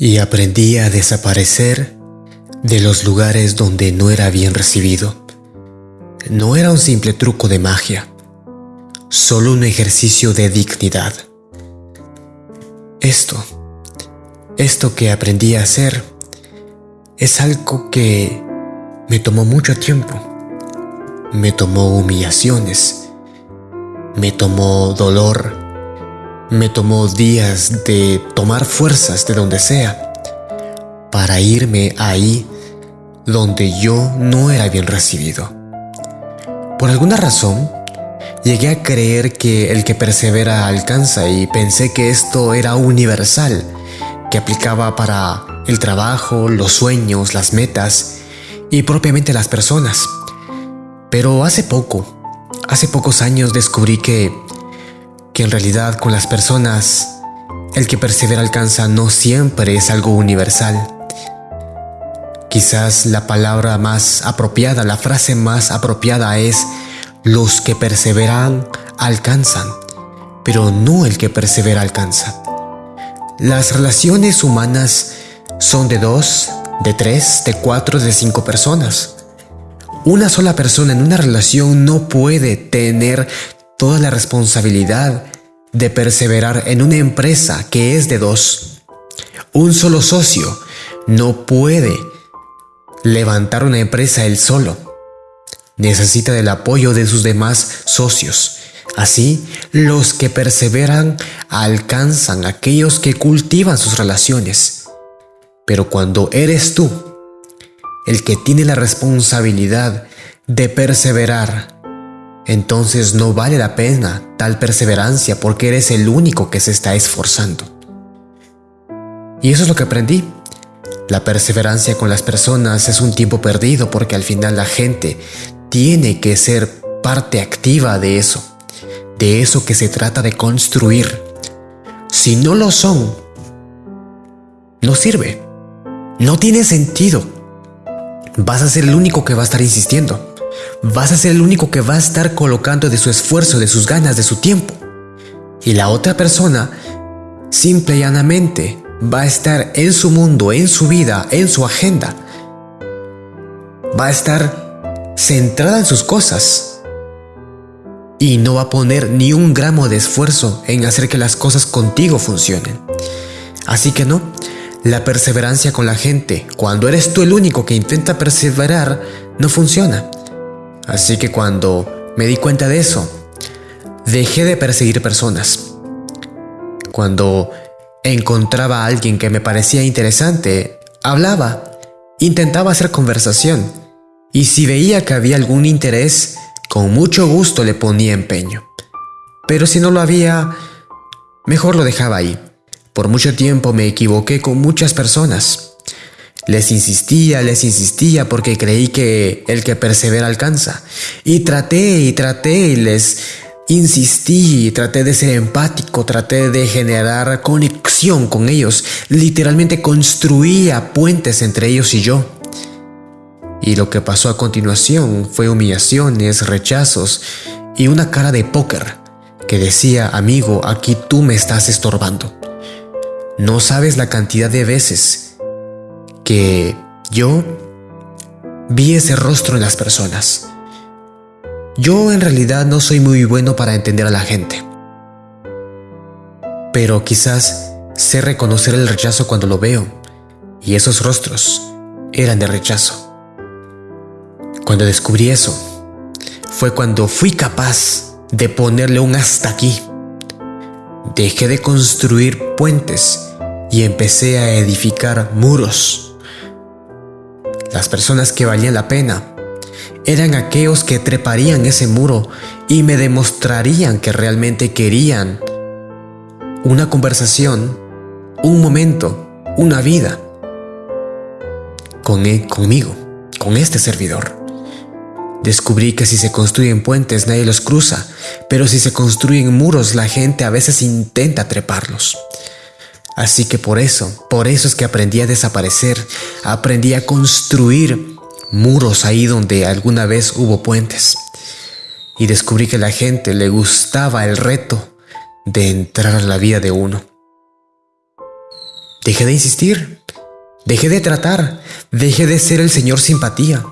y aprendí a desaparecer de los lugares donde no era bien recibido. No era un simple truco de magia, solo un ejercicio de dignidad. Esto, esto que aprendí a hacer, es algo que me tomó mucho tiempo. Me tomó humillaciones, me tomó dolor, me tomó días de tomar fuerzas de donde sea para irme ahí donde yo no era bien recibido. Por alguna razón, llegué a creer que el que persevera alcanza y pensé que esto era universal, que aplicaba para el trabajo, los sueños, las metas y propiamente las personas. Pero hace poco, hace pocos años descubrí que que en realidad con las personas el que persevera alcanza no siempre es algo universal. Quizás la palabra más apropiada, la frase más apropiada es los que perseveran alcanzan, pero no el que persevera alcanza. Las relaciones humanas son de dos, de tres, de cuatro, de cinco personas. Una sola persona en una relación no puede tener toda la responsabilidad de perseverar en una empresa que es de dos. Un solo socio no puede levantar una empresa él solo. Necesita del apoyo de sus demás socios. Así, los que perseveran alcanzan aquellos que cultivan sus relaciones. Pero cuando eres tú el que tiene la responsabilidad de perseverar entonces no vale la pena tal perseverancia porque eres el único que se está esforzando. Y eso es lo que aprendí. La perseverancia con las personas es un tiempo perdido porque al final la gente tiene que ser parte activa de eso, de eso que se trata de construir. Si no lo son, no sirve, no tiene sentido. Vas a ser el único que va a estar insistiendo vas a ser el único que va a estar colocando de su esfuerzo, de sus ganas, de su tiempo. Y la otra persona, simple y llanamente, va a estar en su mundo, en su vida, en su agenda. Va a estar centrada en sus cosas. Y no va a poner ni un gramo de esfuerzo en hacer que las cosas contigo funcionen. Así que no, la perseverancia con la gente, cuando eres tú el único que intenta perseverar, no funciona. Así que cuando me di cuenta de eso, dejé de perseguir personas. Cuando encontraba a alguien que me parecía interesante, hablaba, intentaba hacer conversación, y si veía que había algún interés, con mucho gusto le ponía empeño. Pero si no lo había, mejor lo dejaba ahí. Por mucho tiempo me equivoqué con muchas personas. Les insistía, les insistía porque creí que el que persevera alcanza. Y traté y traté y les insistí, traté de ser empático, traté de generar conexión con ellos. Literalmente construía puentes entre ellos y yo. Y lo que pasó a continuación fue humillaciones, rechazos y una cara de póker que decía, amigo, aquí tú me estás estorbando. No sabes la cantidad de veces que yo vi ese rostro en las personas. Yo en realidad no soy muy bueno para entender a la gente. Pero quizás sé reconocer el rechazo cuando lo veo. Y esos rostros eran de rechazo. Cuando descubrí eso, fue cuando fui capaz de ponerle un hasta aquí. Dejé de construir puentes y empecé a edificar muros las personas que valían la pena eran aquellos que treparían ese muro y me demostrarían que realmente querían una conversación, un momento, una vida con él, conmigo, con este servidor. Descubrí que si se construyen puentes nadie los cruza, pero si se construyen muros la gente a veces intenta treparlos. Así que por eso, por eso es que aprendí a desaparecer, aprendí a construir muros ahí donde alguna vez hubo puentes. Y descubrí que a la gente le gustaba el reto de entrar a la vida de uno. Dejé de insistir. Dejé de tratar. Dejé de ser el señor simpatía.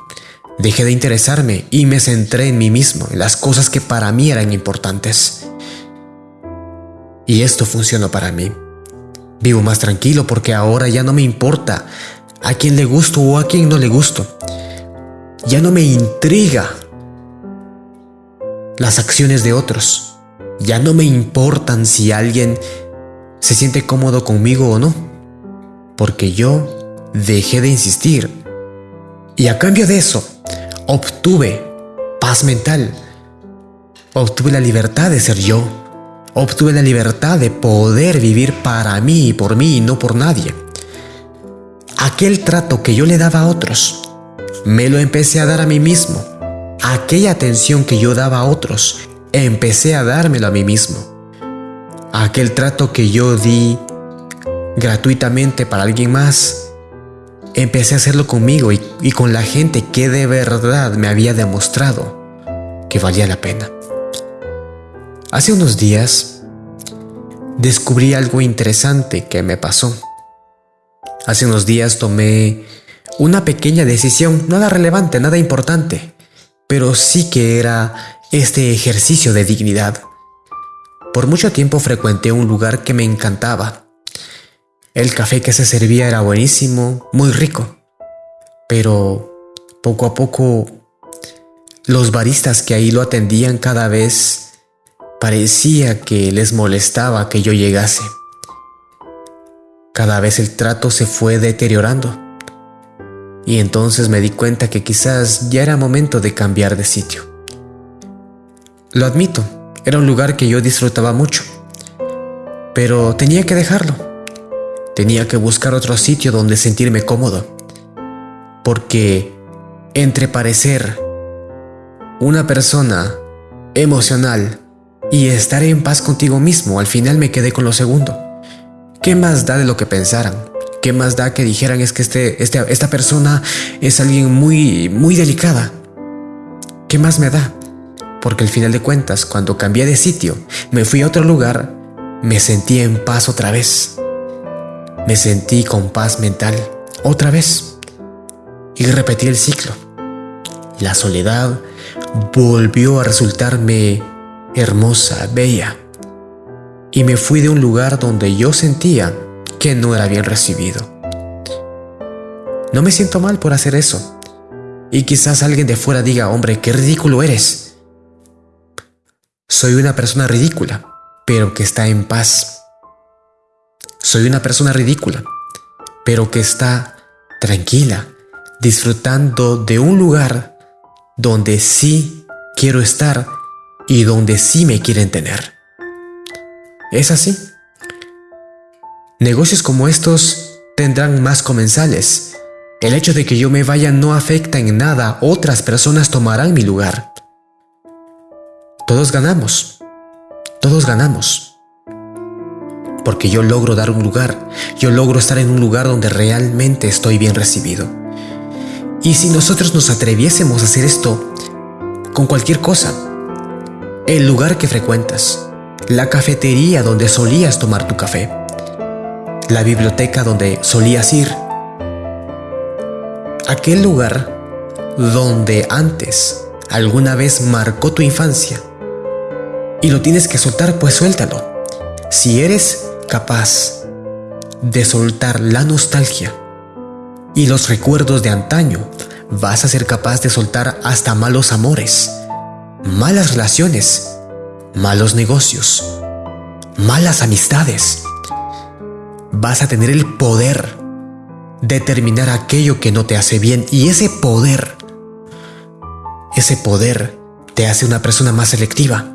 Dejé de interesarme y me centré en mí mismo, en las cosas que para mí eran importantes. Y esto funcionó para mí. Vivo más tranquilo porque ahora ya no me importa a quién le gusto o a quién no le gusto. Ya no me intriga las acciones de otros. Ya no me importan si alguien se siente cómodo conmigo o no. Porque yo dejé de insistir. Y a cambio de eso, obtuve paz mental. Obtuve la libertad de ser yo. Obtuve la libertad de poder vivir para mí y por mí y no por nadie. Aquel trato que yo le daba a otros, me lo empecé a dar a mí mismo. Aquella atención que yo daba a otros, empecé a dármelo a mí mismo. Aquel trato que yo di gratuitamente para alguien más, empecé a hacerlo conmigo y, con la gente que de verdad me había demostrado que valía la pena. Hace unos días descubrí algo interesante que me pasó. Hace unos días tomé una pequeña decisión, nada relevante, nada importante, pero sí que era este ejercicio de dignidad. Por mucho tiempo frecuenté un lugar que me encantaba, el café que se servía era buenísimo, muy rico, pero poco a poco los baristas que ahí lo atendían cada vez parecía que les molestaba que yo llegase. Cada vez el trato se fue deteriorando y entonces me di cuenta que quizás ya era momento de cambiar de sitio. Lo admito, era un lugar que yo disfrutaba mucho, pero tenía que dejarlo. Tenía que buscar otro sitio donde sentirme cómodo. Porque entre parecer una persona emocional y estar en paz contigo mismo, al final me quedé con lo segundo. ¿Qué más da de lo que pensaran? ¿Qué más da que dijeran es que este, este, esta persona es alguien muy, muy delicada? ¿Qué más me da? Porque al final de cuentas, cuando cambié de sitio, me fui a otro lugar, me sentí en paz otra vez. Me sentí con paz mental otra vez y repetí el ciclo. La soledad volvió a resultarme hermosa, bella, y me fui de un lugar donde yo sentía que no era bien recibido. No me siento mal por hacer eso, y quizás alguien de fuera diga, hombre, qué ridículo eres. Soy una persona ridícula, pero que está en paz soy una persona ridícula, pero que está tranquila, disfrutando de un lugar donde sí quiero estar y donde sí me quieren tener. Es así. Negocios como estos tendrán más comensales. El hecho de que yo me vaya no afecta en nada, otras personas tomarán mi lugar. Todos ganamos. Todos ganamos porque yo logro dar un lugar, yo logro estar en un lugar donde realmente estoy bien recibido. Y si nosotros nos atreviésemos a hacer esto con cualquier cosa, el lugar que frecuentas, la cafetería donde solías tomar tu café, la biblioteca donde solías ir, aquel lugar donde antes alguna vez marcó tu infancia y lo tienes que soltar, pues suéltalo. Si eres capaz de soltar la nostalgia y los recuerdos de antaño, vas a ser capaz de soltar hasta malos amores, malas relaciones, malos negocios, malas amistades. Vas a tener el poder de terminar aquello que no te hace bien y ese poder, ese poder te hace una persona más selectiva.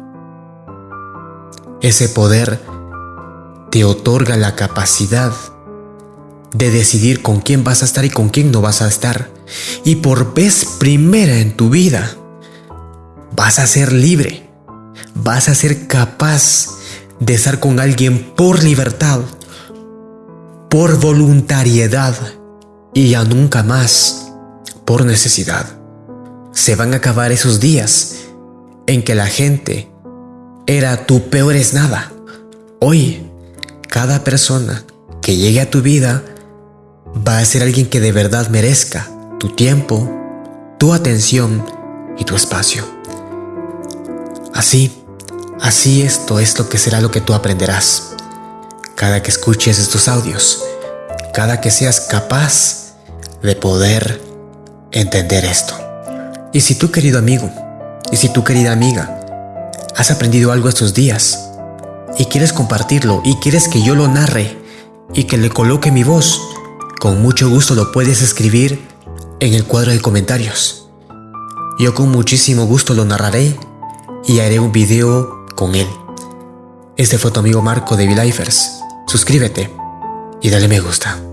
Ese poder te otorga la capacidad de decidir con quién vas a estar y con quién no vas a estar. Y por vez primera en tu vida, vas a ser libre. Vas a ser capaz de estar con alguien por libertad, por voluntariedad y ya nunca más por necesidad. Se van a acabar esos días en que la gente era tu peor es nada. Hoy cada persona que llegue a tu vida va a ser alguien que de verdad merezca tu tiempo, tu atención y tu espacio. Así, así esto es lo que será lo que tú aprenderás. Cada que escuches estos audios, cada que seas capaz de poder entender esto. Y si tú querido amigo, y si tú querida amiga, has aprendido algo estos días y quieres compartirlo y quieres que yo lo narre y que le coloque mi voz, con mucho gusto lo puedes escribir en el cuadro de comentarios. Yo con muchísimo gusto lo narraré y haré un video con él. Este fue tu amigo Marco de V-Lifers. Suscríbete y dale me gusta.